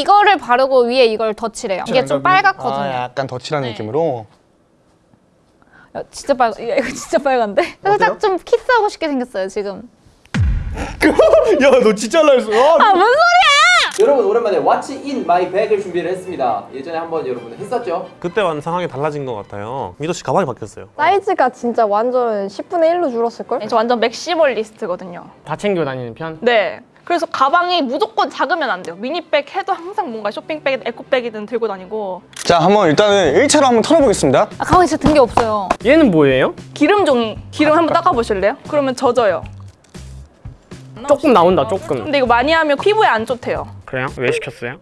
이거를 바르고 위에 이걸 덧칠해요. 이게 좀 빨갛거든요. 아, 약간 덧칠하는 네. 느낌으로. 야, 진짜 빨 이거 이거 진짜 빨간데? 살짝 좀 키스하고 싶게 생겼어요 지금. 야, 너 진짜 날렸어. 아 뭔 소리야? 여러분 오랜만에 What's in my bag을 준비를 했습니다. 예전에 한번 여러분 했었죠? 그때와는 상황이 달라진 것 같아요. 미도 씨 가방이 바뀌었어요. 사이즈가 진짜 완전 10분의 1로 줄었을걸? 저 완전 맥시멀리스트거든요. 다 챙겨 다니는 편? 네. 그래서 가방이 무조건 작으면 안 돼요. 미니백 해도 항상 뭔가 쇼핑백, 에코백이든 들고 다니고 자, 한번 일단은 1차로 한번 털어보겠습니다. 아 가방에 진짜 든 게 없어요. 얘는 뭐예요? 기름 종이 기름 한번 닦아보실래요? 그러면 젖어요. 조금 나온다 조금 근데 이거 많이 하면 피부에 안 좋대요. 그래요? 왜 시켰어요?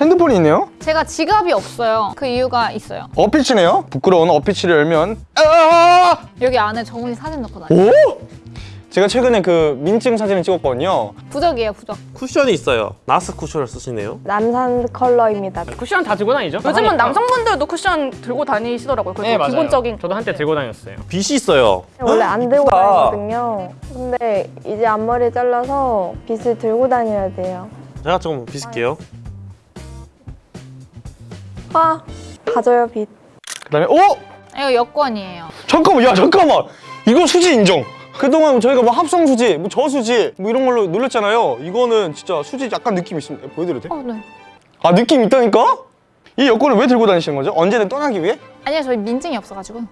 핸드폰이 있네요. 제가 지갑이 없어요. 그 이유가 있어요. 어피치네요. 부끄러운 어피치를 열면 아! 여기 안에 정훈이 사진 넣고 다녀요. 오! 제가 최근에 그 민증 사진을 찍었거든요. 부적이에요 부적. 쿠션이 있어요. 나스 쿠션을 쓰시네요. 남산 컬러입니다. 쿠션 다 들고 다니죠? 요즘은 하니까. 남성분들도 쿠션 들고 다니시더라고요. 그래서 네 맞아요 기본적인 저도 한때 들고 다녔어요 빗이 있어요. 원래 안 들고 다니거든요. 근데 이제 앞머리 잘라서 빗을 들고 다녀야 돼요. 제가 조금 빗을게요. 화 가져요 빗. 그다음에 오! 이거 여권이에요. 잠깐만, 야 잠깐만. 이거 수지 인정. 그동안 저희가 뭐 합성 수지, 뭐 저수지 뭐 이런 걸로 놀렸잖아요. 이거는 진짜 수지 약간 느낌 있습니다. 보여드려도 돼? 어 네. 아 느낌 있다니까? 이 여권을 왜 들고 다니시는 거죠? 언제든 떠나기 위해? 아니요 저희 민증이 없어가지고.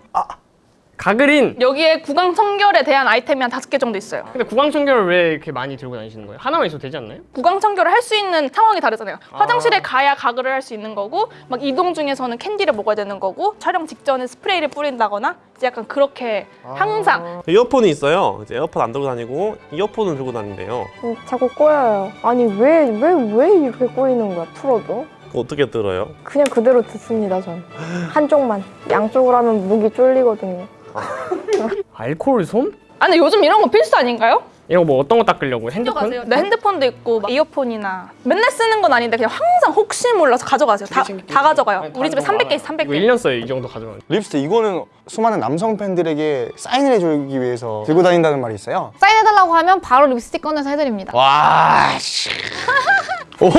가그린 여기에 구강 청결에 대한 아이템이 한 다섯 개 정도 있어요. 근데 구강 청결을 왜 이렇게 많이 들고 다니시는 거예요? 하나만 있어도 되지 않나요? 구강 청결을 할 수 있는 상황이 다르잖아요. 화장실에 가야 가글을 할 수 있는 거고, 막 이동 중에서는 캔디를 먹어야 되는 거고, 촬영 직전에 스프레이를 뿌린다거나, 이제 약간 그렇게 항상 이어폰이 있어요. 이제 에어팟 안 들고 다니고 이어폰을 들고 다닌대요. 음, 자꾸 꼬여요. 아니 왜 왜 왜 이렇게 꼬이는 거야? 풀어도? 그거 어떻게 들어요? 그냥 그대로 듣습니다 전. 한쪽만. 양쪽으로 하면 목이 쫄리거든요. 알코올 솜? 아니 요즘 이런 거 필수 아닌가요? 이거 뭐 어떤 거 닦으려고? 핸드폰? 가져가세요. 네 핸드폰도 있고 막 이어폰이나 맨날 쓰는 건 아닌데 그냥 항상 혹시 몰라서 가져가세요. 다, 다 가져가요. 우리 집에 300개 있어 300개. 이거 1년 써요 이 정도 가져가면 립스틱 이거는 수많은 남성 팬들에게 사인을 해주기 위해서 들고 다닌다는 말이 있어요. 사인해달라고 하면 바로 립스틱 꺼내서 해드립니다. 와, 씨. 오호!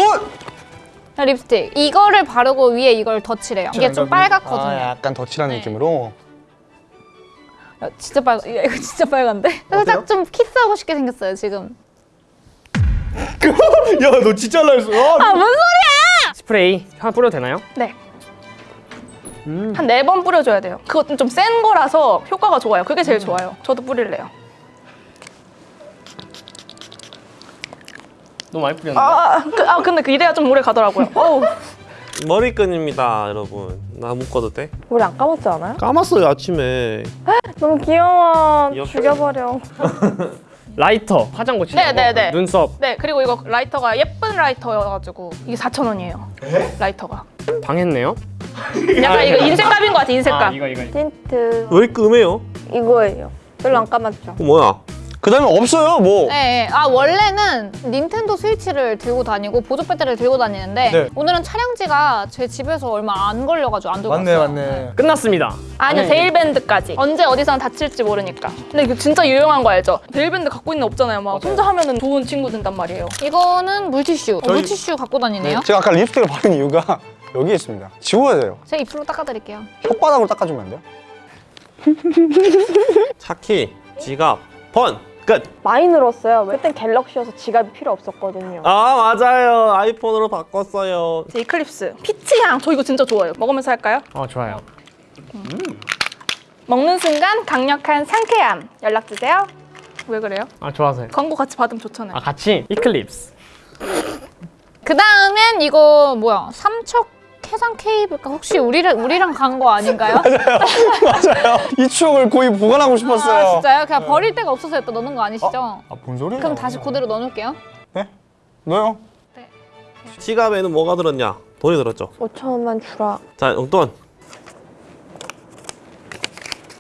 자, 립스틱. 이거를 바르고 위에 이걸 덧칠해요. 이게 좀 빨갛거든요. 아, 약간 덧칠하는 네. 느낌으로. 야, 진짜 빨 이거 이거 진짜 빨간데? 살짝 좀 키스하고 싶게 생겼어요 지금. 야, 너 진짜 날렸어. 아뭔 소리야? 스프레이 하나 뿌려도 되나요? 네. 한네 번 뿌려줘야 돼요. 그것도 좀 센 거라서 효과가 좋아요. 그게 제일 좋아요. 저도 뿌릴래요. 너무 많이 뿌렸는데 아, 그, 아 근데 그 이래야 좀 오래 가더라고요. 어우. 머리끈입니다, 여러분. 나 묶어도 돼? 우리 안 감았지 않아요? 감았어요 아침에. 너무 귀여워. 귀엽죠? 죽여버려. 라이터 화장 고치는 네, 네, 네. 눈썹 네 그리고 이거 라이터가 예쁜 라이터여가지고 이게 4,000원이에요. 라이터가. 당했네요 약간 이거 인생값인 것 같아 인생값. 아 이거 이거 틴트 왜 이렇게 음해요? 이거예요. 별로 안 감았죠? 그거 뭐야? 그 다음에 없어요, 뭐. 네, 네. 아 원래는 닌텐도 스위치를 들고 다니고 보조 배터리를 들고 다니는데 네. 오늘은 촬영지가 제 집에서 얼마 안 걸려가지고 안 들고 왔어요. 끝났습니다 아니요 아니, 데일밴드까지 언제 어디서 다칠지 모르니까 근데 이거 진짜 유용한 거 알죠? 데일밴드 갖고 있는 거 없잖아요 막 혼자 하면 은 좋은 친구 된단 말이에요 이거는 물티슈. 어, 저희- 물티슈 갖고 다니네요. 제가 아까 립스틱을 바른 이유가 여기에 있습니다. 지워야 돼요. 제 입술로 닦아드릴게요. 혓바닥으로 닦아주면 안 돼요? 차키, 지갑, 번! 끝! 많이 늘었어요. 그땐 갤럭시여서 지갑이 필요 없었거든요. 아 맞아요. 아이폰으로 바꿨어요. 제 이클립스 피치향 저 이거 진짜 좋아요 먹으면서 할까요? 어 좋아요 먹는 순간 강력한 상쾌함 연락주세요 왜 그래요? 아 좋아서요 광고 같이 받으면 좋잖아요 아 같이 이클립스 그 다음엔 이거 뭐야? 삼척 해상 케이블카 혹시 우리를 우리랑 간 거 아닌가요? 맞아요. 이 추억을 거의 보관하고 싶었어요. 아 진짜요? 그냥 버릴 데가 없어서 여기다 넣는 거 아니시죠? 아, 뭔 소리야? 그럼 다시 그대로 넣어놓을게요. 네? 넣어요. 지갑에는 뭐가 들었냐? 돈이 들었죠. 5천 원만 주라. 자, 용돈.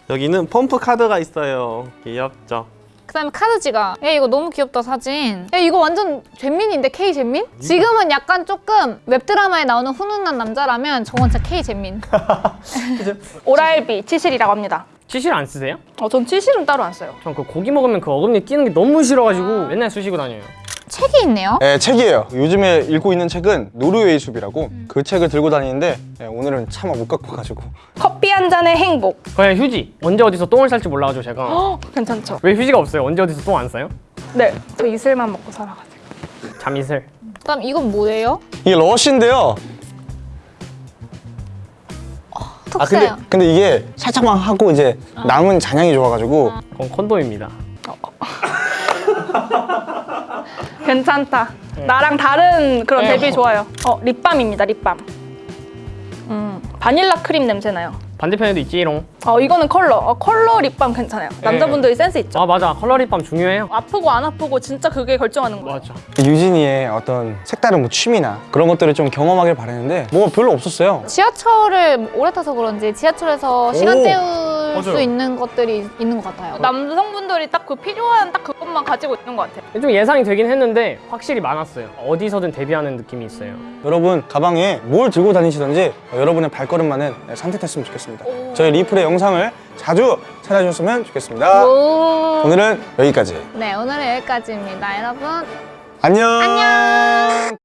여기는 펌프 카드가 있어요. 귀엽죠? 그 다음에 카드 지갑. 야 이거 너무 귀엽다 사진. 야 이거 완전 잼민인데 K 잼민? 지금은 약간 조금 웹드라마에 나오는 훈훈한 남자라면 저건 진짜 K 잼민. 오랄비 치실이라고 합니다 치실 안 쓰세요? 어, 전 치실은 따로 안 써요 전 그 고기 먹으면 그 어금니 끼는 게 너무 싫어가지고 맨날 쑤시고 다녀요 책이 있네요. 네, 책이에요. 요즘에 읽고 있는 책은 노르웨이 숲이라고 그 책을 들고 다니는데 네, 오늘은 차마 못 갖고 와가지고 커피 한 잔의 행복. 그냥 휴지. 언제 어디서 똥을 쌀지 몰라가지고 제가 어, 괜찮죠? 왜 휴지가 없어요? 언제 어디서 똥 안 싸요? 네, 저 이슬만 먹고 살아가지고. 잠이슬. 그다음 이건 뭐예요? 이게 러쉬인데요. 아 근데. 근데 이게 살짝만 하고 이제 남은 잔향이 좋아가지고 그건 콘돔입니다. 괜찮다. 나랑 다른 그런 네. 대비 좋아요. 어, 립밤입니다, 립밤. 음, 바닐라 크림 냄새 나요. 반대편에도 있지롱. 어, 이거는 컬러. 어, 컬러 립밤 괜찮아요. 남자분들이 센스 있죠? 아 맞아. 컬러 립밤 중요해요. 아프고 안 아프고 진짜 그게 결정하는 거예요. 맞아. 유진이의 어떤 색다른 뭐 취미나 그런 것들을 좀 경험하길 바랬는데 뭐가 별로 없었어요. 지하철을 오래 타서 그런지 지하철에서 시간 오, 때울 수. 있는 것들이 있는 것 같아요. 남성분들이 딱 그 필요한 딱 그것만 가지고 있는 것 같아요. 좀 예상이 되긴 했는데 확실히 많았어요. 어디서든 데뷔하는 느낌이 있어요. 여러분 가방에 뭘 들고 다니시던지 어, 여러분의 발걸음만은 산뜻했으면 좋겠습니다. 저희 리플의 영상을 자주 찾아주셨으면 좋겠습니다. 오. 오늘은 여기까지. 네, 오늘은 여기까지입니다, 여러분. 안녕. 안녕.